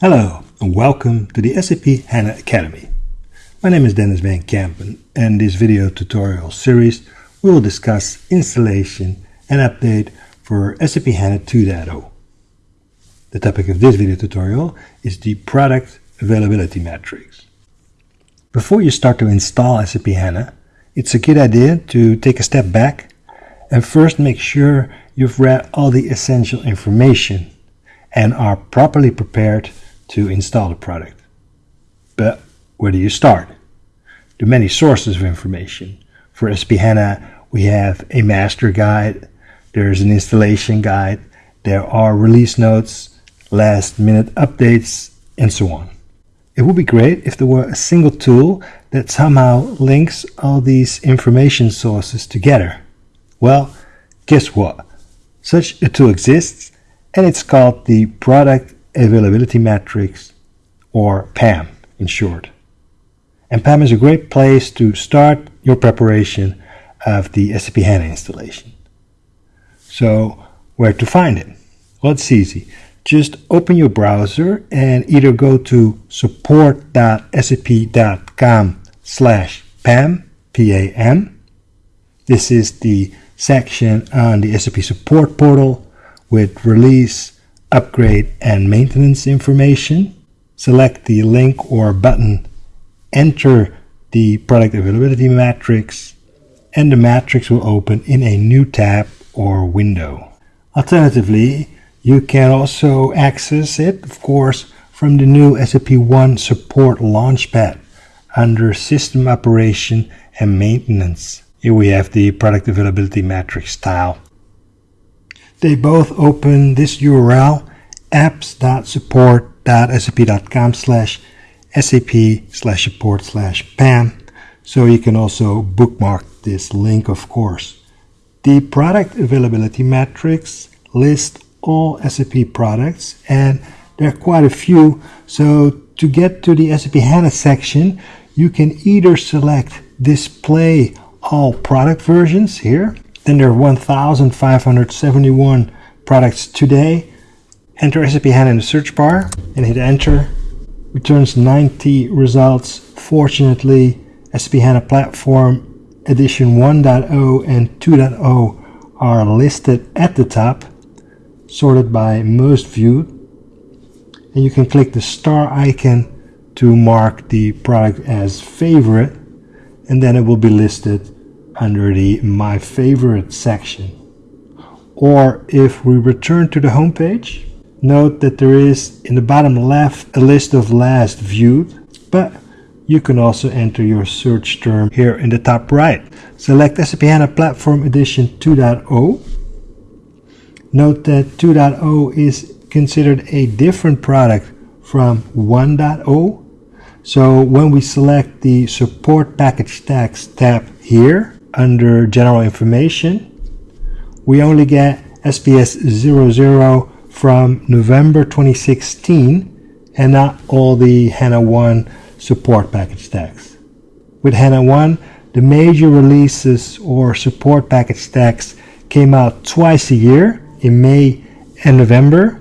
Hello and welcome to the SAP HANA Academy. My name is Dennis Van Kampen and in this video tutorial series we will discuss installation and update for SAP HANA 2.0. The topic of this video tutorial is the product availability matrix. Before you start to install SAP HANA, it's a good idea to take a step back and first make sure you've read all the essential information and are properly prepared to install the product. But where do you start? There are many sources of information. For SAP HANA, we have a master guide, there's an installation guide, there are release notes, last minute updates, and so on. It would be great if there were a single tool that somehow links all these information sources together. Well, guess what? Such a tool exists and it's called the Product Availability Matrix or PAM in short. And PAM is a great place to start your preparation of the SAP HANA installation. So where to find it? Well, it's easy. Just open your browser and either go to support.sap.com slash PAM, P-A-M. This is the section on the SAP support portal with release, upgrade, and maintenance information. Select the link or button, enter the product availability matrix, and the matrix will open in a new tab or window. Alternatively, you can also access it, of course, from the new SAP One Support Launchpad under System Operation and Maintenance. Here we have the product availability matrix tile. They both open this URL apps.support.sap.com slash sap slash support slash pam so you can also bookmark this link of course. The product availability matrix lists all SAP products and there are quite a few so to get to the SAP HANA section you can either select display all product versions here. Then there are 1,571 products today. Enter SAP HANA in the search bar and hit enter. Returns 90 results. Fortunately, SAP HANA Platform Edition 1.0 and 2.0 are listed at the top, sorted by most viewed. And you can click the star icon to mark the product as favorite and then it will be listed under the My Favorite section. Or if we return to the home page, note that there is in the bottom left a list of last viewed, but you can also enter your search term here in the top right. Select SAP HANA Platform Edition 2.0. Note that 2.0 is considered a different product from 1.0 so when we select the support package tags tab here under general information, we only get SPS 00 from November 2016 and not all the HANA 1 support package tags. With HANA 1, the major releases or support package tags came out twice a year in May and November.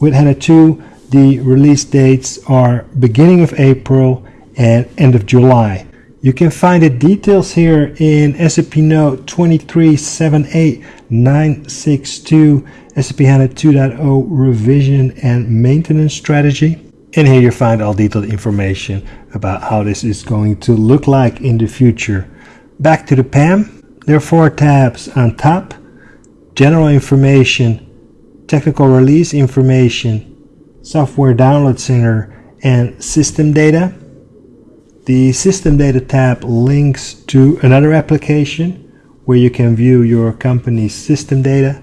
With HANA 2, the release dates are beginning of April and end of July. You can find the details here in SAP Note 2378962 SAP HANA 2.0 revision and maintenance strategy. And here you find all detailed information about how this is going to look like in the future. Back to the PAM, there are four tabs on top. General information, technical release information, Software Download Center, and System Data. The System Data tab links to another application where you can view your company's system data.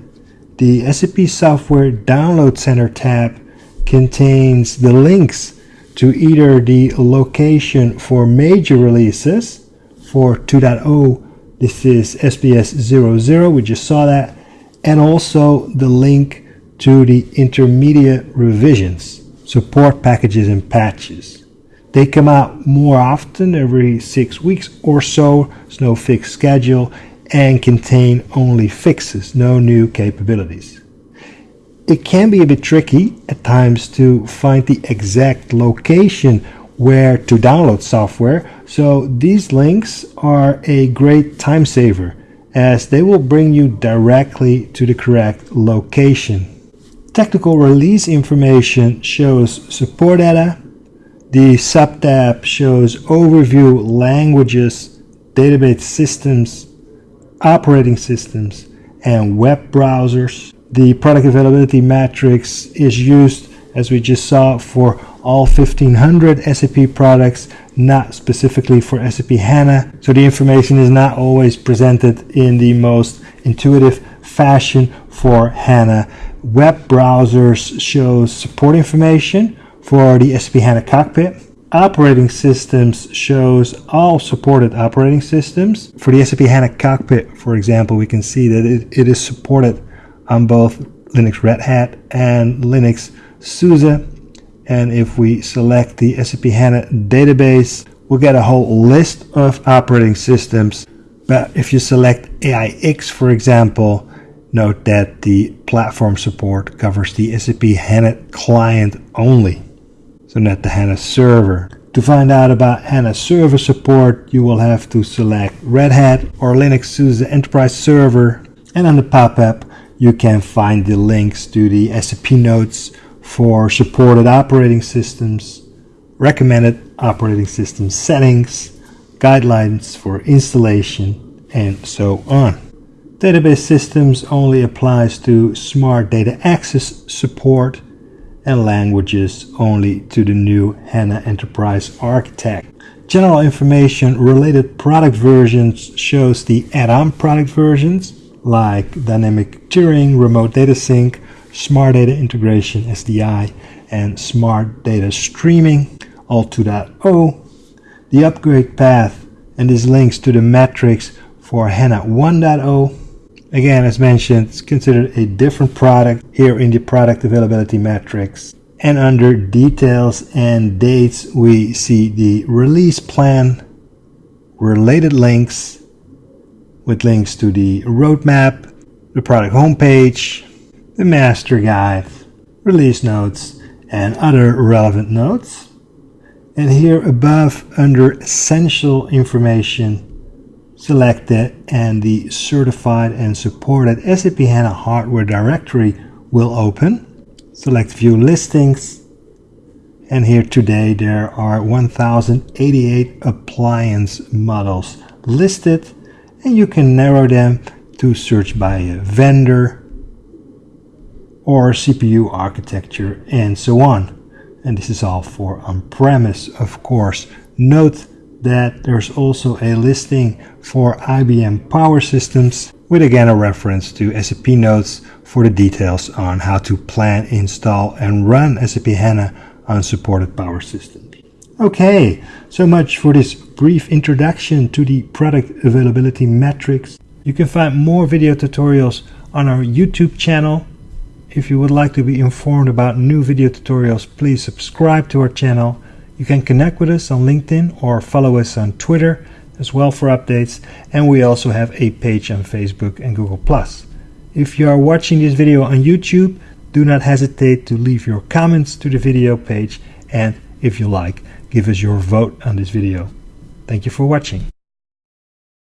The SAP Software Download Center tab contains the links to either the location for major releases for 2.0 this is SPS 00 we just saw that and also the link to the intermediate revisions, support packages and patches. They come out more often, every six weeks or so, there's no fixed schedule, and contain only fixes, no new capabilities. it can be a bit tricky at times to find the exact location where to download software. So these links are a great time saver as they will bring you directly to the correct location. Technical release information shows support data. The subtab shows overview languages, database systems, operating systems, and web browsers. The product availability matrix is used, as we just saw, for all 1500 SAP products, not specifically for SAP HANA. So the information is not always presented in the most intuitive fashion for HANA. Web browsers shows support information for the SAP HANA cockpit. Operating systems shows all supported operating systems. For the SAP HANA cockpit, for example, we can see that it, it is supported on both Linux Red Hat and Linux SUSE. And if we select the SAP HANA database, we'll get a whole list of operating systems. But if you select AIX, for example, note that the platform support covers the SAP HANA client only, the HANA server. To find out about HANA server support, you will have to select Red Hat or Linux SUSE Enterprise Server, and on the pop-up, you can find the links to the SAP notes for supported operating systems, recommended operating system settings, guidelines for installation, and so on. Database systems only applies to smart data access support and languages only to the new HANA Enterprise Architect. General information related product versions shows the add-on product versions like dynamic tiering, remote data sync, smart data integration SDI, and smart data streaming, all 2.0, the upgrade path, and this links to the matrix for HANA 1.0. Again, as mentioned, it's considered a different product here in the product availability matrix. And under details and dates, we see the release plan, related links, with links to the roadmap, the product homepage, the master guide, release notes, and other relevant notes. And here above under essential information, select it and the certified and supported SAP HANA hardware directory will open. Select view listings and here today there are 1088 appliance models listed and you can narrow them to search by a vendor or CPU architecture and so on. And this is all for on-premise, of course. Note that there's also a listing for IBM Power Systems with again a reference to SAP notes for the details on how to plan, install and run SAP HANA on supported power systems. Okay, so much for this brief introduction to the product availability matrix. You can find more video tutorials on our YouTube channel. If you would like to be informed about new video tutorials, please subscribe to our channel. You can connect with us on LinkedIn or follow us on Twitter as well for updates. And we also have a page on Facebook and Google+. If you are watching this video on YouTube, do not hesitate to leave your comments to the video page and if you like, give us your vote on this video. Thank you for watching.